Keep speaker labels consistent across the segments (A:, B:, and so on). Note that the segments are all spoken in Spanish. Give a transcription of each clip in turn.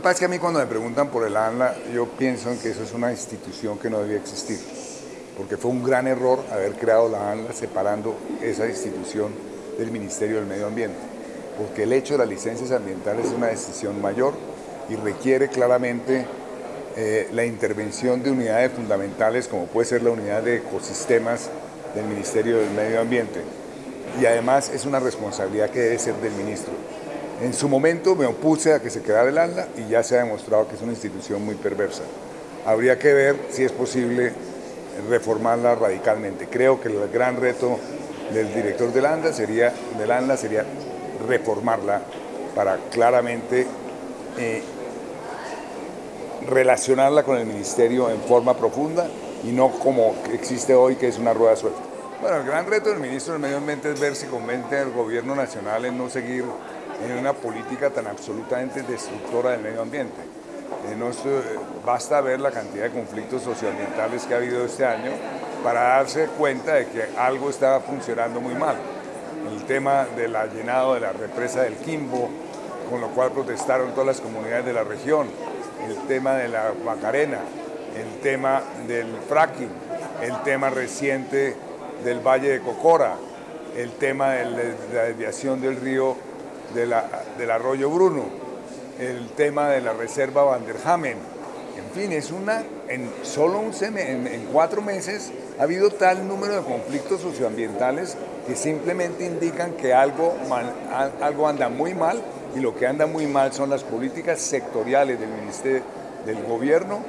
A: que pasa es que a mí cuando me preguntan por el ANLA, yo pienso en que eso es una institución que no debía existir, porque fue un gran error haber creado la ANLA separando esa institución del Ministerio del Medio Ambiente, porque el hecho de las licencias ambientales es una decisión mayor y requiere claramente eh, la intervención de unidades fundamentales como puede ser la unidad de ecosistemas del Ministerio del Medio Ambiente. Y además es una responsabilidad que debe ser del ministro. En su momento me opuse a que se quedara el ANLA y ya se ha demostrado que es una institución muy perversa. Habría que ver si es posible reformarla radicalmente. Creo que el gran reto del director del ANLA sería, del ANLA sería reformarla para claramente eh, relacionarla con el ministerio en forma profunda y no como existe hoy que es una rueda suelta. Bueno, el gran reto del ministro del Medio Ambiente es ver si convence al gobierno nacional en no seguir en una política tan absolutamente destructora del medio ambiente. Eh, no, basta ver la cantidad de conflictos socioambientales que ha habido este año para darse cuenta de que algo está funcionando muy mal. El tema del llenado de la represa del Quimbo, con lo cual protestaron todas las comunidades de la región, el tema de la Macarena, el tema del fracking, el tema reciente del Valle de Cocora, el tema de la desviación del río del arroyo Bruno, el tema de la reserva Vanderhamen. En fin, es una, en solo un en, cuatro meses ha habido tal número de conflictos socioambientales que simplemente indican que algo, algo anda muy mal y lo que anda muy mal son las políticas sectoriales del Ministerio del Gobierno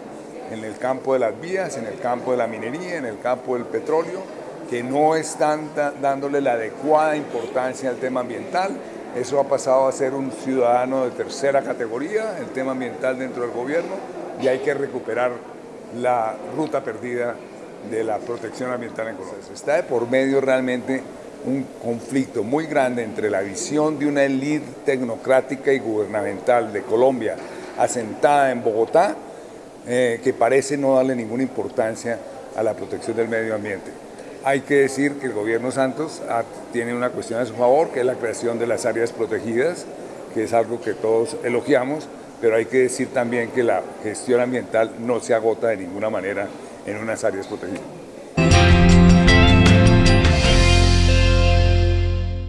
A: en el campo de las vías, en el campo de la minería, en el campo del petróleo, que no están dándole la adecuada importancia al tema ambiental eso ha pasado a ser un ciudadano de tercera categoría, el tema ambiental dentro del gobierno, y hay que recuperar la ruta perdida de la protección ambiental en Colombia. Está de por medio realmente un conflicto muy grande entre la visión de una élite tecnocrática y gubernamental de Colombia asentada en Bogotá, eh, que parece no darle ninguna importancia a la protección del medio ambiente. Hay que decir que el gobierno Santos tiene una cuestión a su favor, que es la creación de las áreas protegidas, que es algo que todos elogiamos, pero hay que decir también que la gestión ambiental no se agota de ninguna manera en unas áreas protegidas.